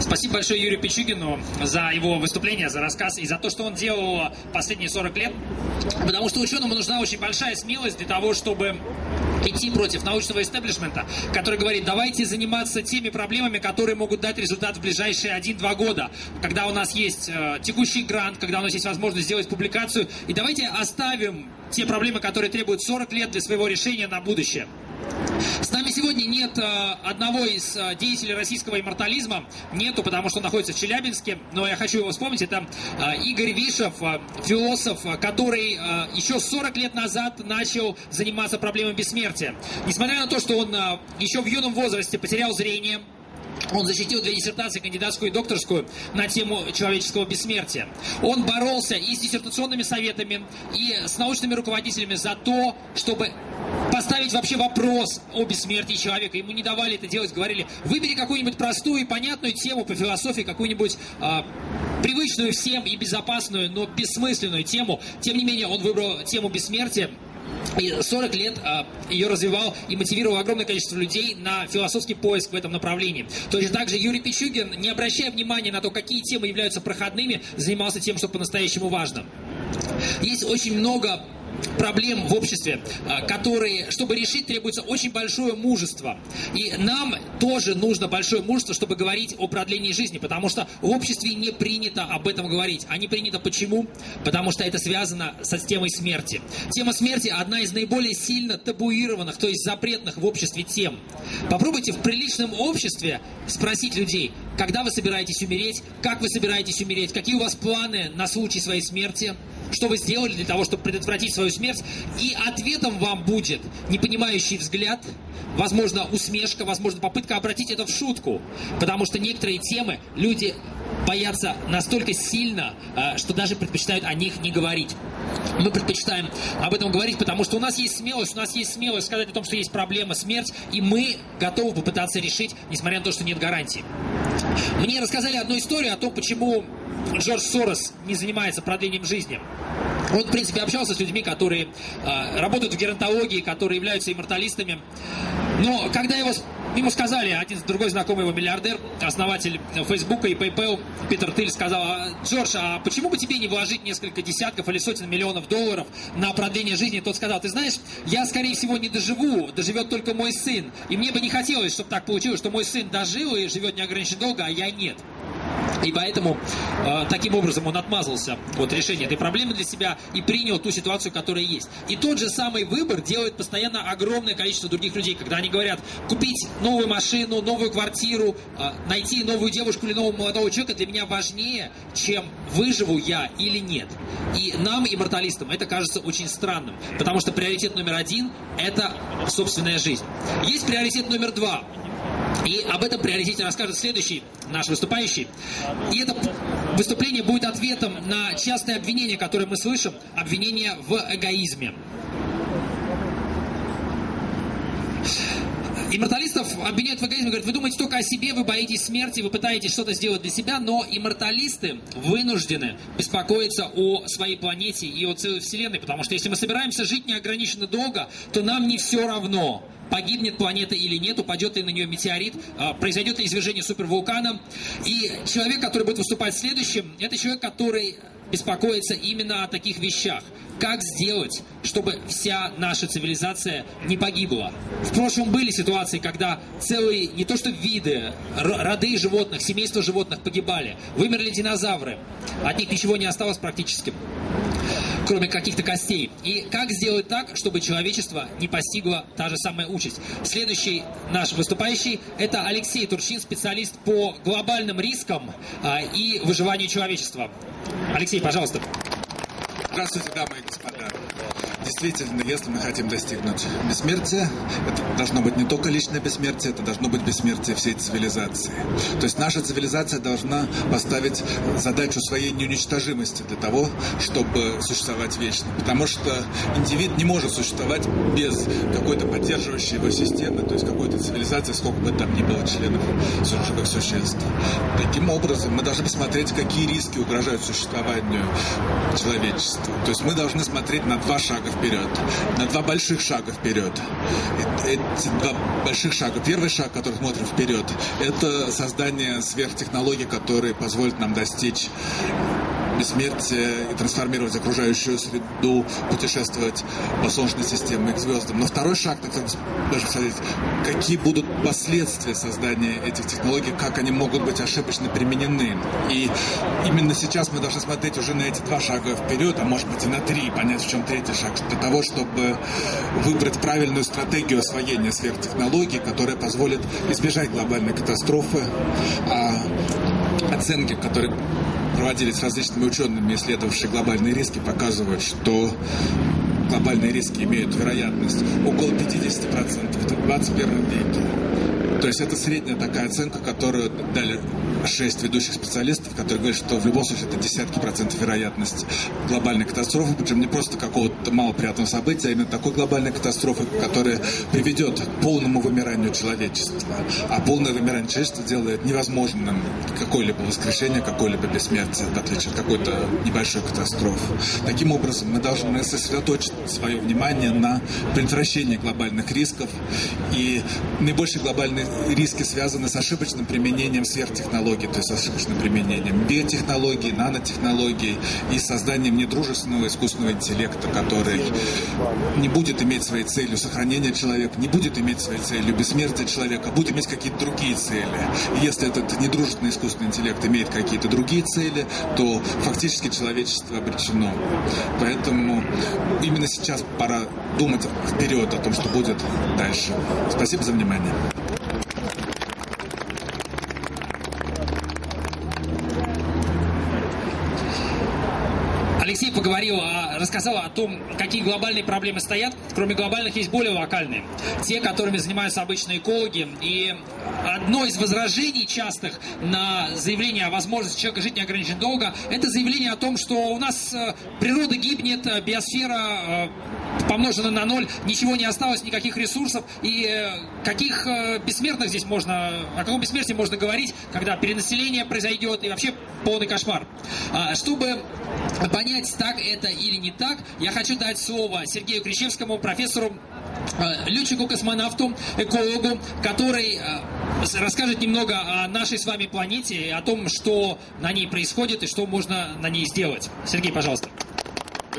Спасибо большое Юрию Пичугину за его выступление, за рассказ и за то, что он делал последние 40 лет. Потому что ученому нужна очень большая смелость для того, чтобы идти против научного истеблишмента, который говорит, давайте заниматься теми проблемами, которые могут дать результат в ближайшие 1-2 года, когда у нас есть э, текущий грант, когда у нас есть возможность сделать публикацию, и давайте оставим те проблемы, которые требуют 40 лет для своего решения на будущее. С нами сегодня нет э, одного из э, деятелей российского иммортализма. Нету, потому что он находится в Челябинске. Но я хочу его вспомнить. Это э, Игорь Вишев, философ, который еще 40 лет назад начал заниматься проблемой бессмертия. Несмотря на то, что он еще в юном возрасте потерял зрение, он защитил две диссертации, кандидатскую и докторскую, на тему человеческого бессмертия. Он боролся и с диссертационными советами, и с научными руководителями за то, чтобы поставить вообще вопрос о бессмертии человека. Ему не давали это делать, говорили, выбери какую-нибудь простую и понятную тему по философии, какую-нибудь э, привычную всем и безопасную, но бессмысленную тему. Тем не менее, он выбрал тему бессмертия, и 40 лет а, ее развивал и мотивировал огромное количество людей на философский поиск в этом направлении. Точно так же Юрий Пичугин, не обращая внимания на то, какие темы являются проходными, занимался тем, что по-настоящему важно. Есть очень много проблем в обществе, а, которые, чтобы решить, требуется очень большое мужество. И нам тоже нужно большое мужество, чтобы говорить о продлении жизни, потому что в обществе не принято об этом говорить. А не принято почему? Потому что это связано со темой смерти. Тема смерти одна из наиболее сильно табуированных, то есть запретных в обществе тем. Попробуйте в приличном обществе спросить людей, когда вы собираетесь умереть, как вы собираетесь умереть, какие у вас планы на случай своей смерти, что вы сделали для того, чтобы предотвратить свою смерть. И ответом вам будет непонимающий взгляд, возможно, усмешка, возможно, попытка обратить это в шутку. Потому что некоторые темы люди боятся настолько сильно, э, что даже предпочитают о них не говорить. Мы предпочитаем об этом говорить, потому что у нас есть смелость, у нас есть смелость сказать о том, что есть проблема, смерть, и мы готовы попытаться решить, несмотря на то, что нет гарантии. Мне рассказали одну историю о том, почему Джордж Сорос не занимается продлением жизни. Он, в принципе, общался с людьми, которые э, работают в геронтологии, которые являются имморталистами. Но когда его, ему сказали, один другой знакомый его миллиардер, основатель Фейсбука и PayPal, Питер Тыль, сказал, «А, Джордж, а почему бы тебе не вложить несколько десятков или сотен миллионов долларов на продление жизни? Тот сказал, ты знаешь, я, скорее всего, не доживу, доживет только мой сын. И мне бы не хотелось, чтобы так получилось, что мой сын дожил и живет неограниченно долго, а я нет. И поэтому э, таким образом он отмазался от решения этой проблемы для себя и принял ту ситуацию, которая есть. И тот же самый выбор делает постоянно огромное количество других людей, когда они говорят, купить новую машину, новую квартиру, э, найти новую девушку или нового молодого человека для меня важнее, чем выживу я или нет. И нам, имморталистам, это кажется очень странным, потому что приоритет номер один – это собственная жизнь. Есть приоритет номер два – и об этом приоритете расскажет следующий наш выступающий. И это выступление будет ответом на частые обвинения, которые мы слышим, обвинения в эгоизме. Имморталистов обвиняют в эгоизме, говорят, вы думаете только о себе, вы боитесь смерти, вы пытаетесь что-то сделать для себя, но имморталисты вынуждены беспокоиться о своей планете и о целой Вселенной, потому что если мы собираемся жить неограниченно долго, то нам не все равно, погибнет планета или нет, упадет ли на нее метеорит, а, произойдет ли извержение супервулкана. И человек, который будет выступать следующим, это человек, который беспокоится именно о таких вещах. Как сделать, чтобы вся наша цивилизация не погибла? В прошлом были ситуации, когда целые, не то что виды, роды животных, семейства животных погибали. Вымерли динозавры. От них ничего не осталось практически кроме каких-то костей. И как сделать так, чтобы человечество не постигло та же самая участь? Следующий наш выступающий – это Алексей Турчин, специалист по глобальным рискам а, и выживанию человечества. Алексей, пожалуйста. Здравствуйте, дамы и господа. Действительно, если мы хотим достигнуть бессмертия, это должно быть не только личное бессмертие, это должно быть бессмертие всей цивилизации. То есть наша цивилизация должна поставить задачу своей неуничтожимости для того, чтобы существовать вечно. Потому что индивид не может существовать без какой-то поддерживающей его системы, то есть какой-то цивилизации, сколько бы там ни было членов живых существ. Таким образом, мы должны посмотреть, какие риски угрожают существованию человечества. То есть мы должны смотреть на два шага вперед, на два больших шага вперед. Эти два больших шага. Первый шаг, который смотрим вперед, это создание сверхтехнологий, которые позволят нам достичь бессмертие и трансформировать окружающую среду, путешествовать по Солнечной системе к звездам. Но второй шаг, так даже посмотреть, какие будут последствия создания этих технологий, как они могут быть ошибочно применены. И именно сейчас мы должны смотреть уже на эти два шага вперед, а может быть и на три, понять, в чем третий шаг, для того, чтобы выбрать правильную стратегию освоения сверхтехнологий, которая позволит избежать глобальной катастрофы, а оценки, которые проводились различными учеными, исследовавшими глобальные риски, показывают, что глобальные риски имеют вероятность около 50% в 21 веке. То есть это средняя такая оценка, которую дали шесть ведущих специалистов, которые говорят, что в любом случае это десятки процентов вероятность глобальной катастрофы, причем не просто какого-то малоприятного события, а именно такой глобальной катастрофы, которая приведет к полному вымиранию человечества. А полное вымирание человечества делает невозможным какое-либо воскрешение, какое-либо бессмертие, в отличие от какой-то небольшой катастрофы. Таким образом, мы должны сосредоточить свое внимание на предотвращении глобальных рисков. И наибольшие глобальные риски связаны с ошибочным применением сверхтехнологий, то есть с ошибочным применением биотехнологий, нанотехнологий и созданием недружественного искусственного интеллекта, который не будет иметь своей целью сохранение человека, не будет иметь своей целью бессмертие человека, а будет иметь какие-то другие цели. И если этот недружественный искусственный интеллект имеет какие-то другие цели, то фактически человечество обречено. Поэтому именно сейчас пора думать вперед о том, что будет дальше. Спасибо за внимание. Алексей поговорил, рассказал о том, какие глобальные проблемы стоят. Кроме глобальных есть более локальные. Те, которыми занимаются обычные экологи. И одно из возражений частых на заявление о возможности человека жить неограниченно долго, это заявление о том, что у нас э, природа гибнет, э, биосфера э, помножена на ноль, ничего не осталось, никаких ресурсов. И каких бессмертных здесь можно, о каком бессмертии можно говорить, когда перенаселение произойдет и вообще полный кошмар. А, чтобы понять, так это или не так, я хочу дать слово Сергею Кричевскому, профессору э, летчику-космонавту, экологу, который э, расскажет немного о нашей с вами планете, о том, что на ней происходит и что можно на ней сделать. Сергей, пожалуйста.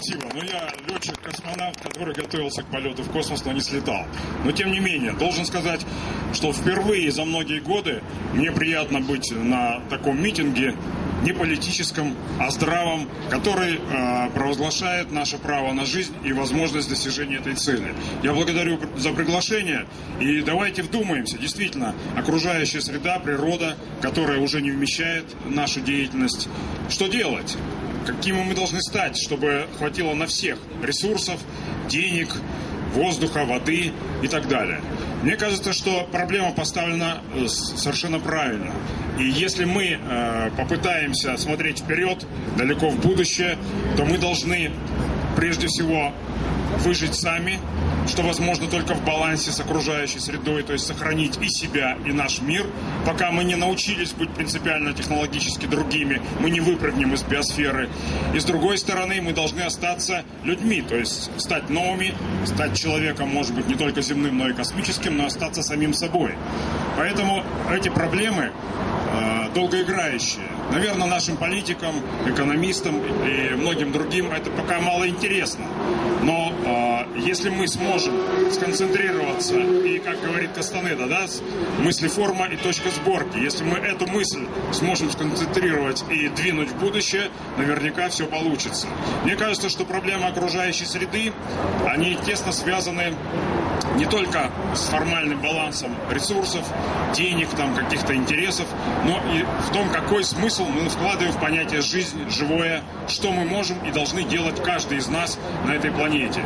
Спасибо. Ну, я летчик-космонавт, который готовился к полету в космос, но не слетал. Но, тем не менее, должен сказать, что впервые за многие годы мне приятно быть на таком митинге, не политическом, а здравом, который э, провозглашает наше право на жизнь и возможность достижения этой цели. Я благодарю за приглашение и давайте вдумаемся, действительно, окружающая среда, природа, которая уже не вмещает нашу деятельность, что делать? Какими мы должны стать, чтобы хватило на всех ресурсов, денег, воздуха, воды и так далее. Мне кажется, что проблема поставлена э, совершенно правильно. И если мы э, попытаемся смотреть вперед, далеко в будущее, то мы должны прежде всего выжить сами, что возможно только в балансе с окружающей средой, то есть сохранить и себя, и наш мир. Пока мы не научились быть принципиально технологически другими, мы не выпрыгнем из биосферы. И с другой стороны, мы должны остаться людьми, то есть стать новыми, стать человеком, может быть, не только земным, но и космическим, но остаться самим собой. Поэтому эти проблемы э, долгоиграющие. Наверное, нашим политикам, экономистам и многим другим это пока мало интересно. Но э, если мы сможем сконцентрироваться и, как говорит Кастанеда, да, мысли форма и точка сборки, если мы эту мысль сможем сконцентрировать и двинуть в будущее, наверняка все получится. Мне кажется, что проблемы окружающей среды, они тесно связаны не только с формальным балансом ресурсов, денег, там, каких-то интересов, но и в том, какой смысл мы вкладываем в понятие «жизнь», «живое», что мы можем и должны делать каждый из нас на этой планете.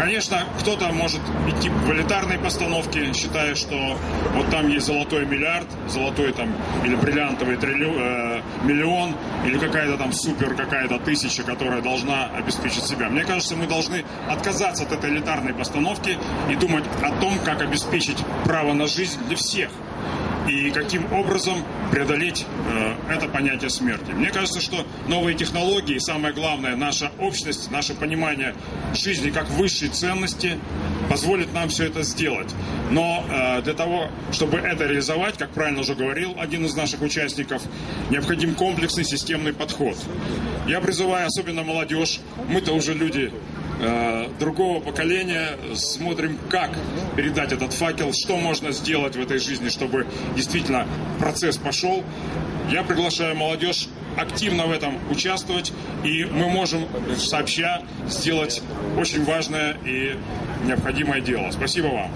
Конечно, кто-то может идти в элитарной постановке, считая, что вот там есть золотой миллиард, золотой там или бриллиантовый триллион, э, миллион, или какая-то там супер какая-то тысяча, которая должна обеспечить себя. Мне кажется, мы должны отказаться от этой элитарной постановки и думать о том, как обеспечить право на жизнь для всех. И каким образом преодолеть э, это понятие смерти. Мне кажется, что новые технологии, самое главное, наша общность, наше понимание жизни как высшей ценности позволит нам все это сделать. Но э, для того, чтобы это реализовать, как правильно уже говорил один из наших участников, необходим комплексный системный подход. Я призываю особенно молодежь, мы-то уже люди э, другого поколения, смотрим, как передать этот факел, что можно сделать в этой жизни, чтобы действительно процесс пошел. Я приглашаю молодежь активно в этом участвовать, и мы можем сообща сделать очень важное и необходимое дело. Спасибо вам.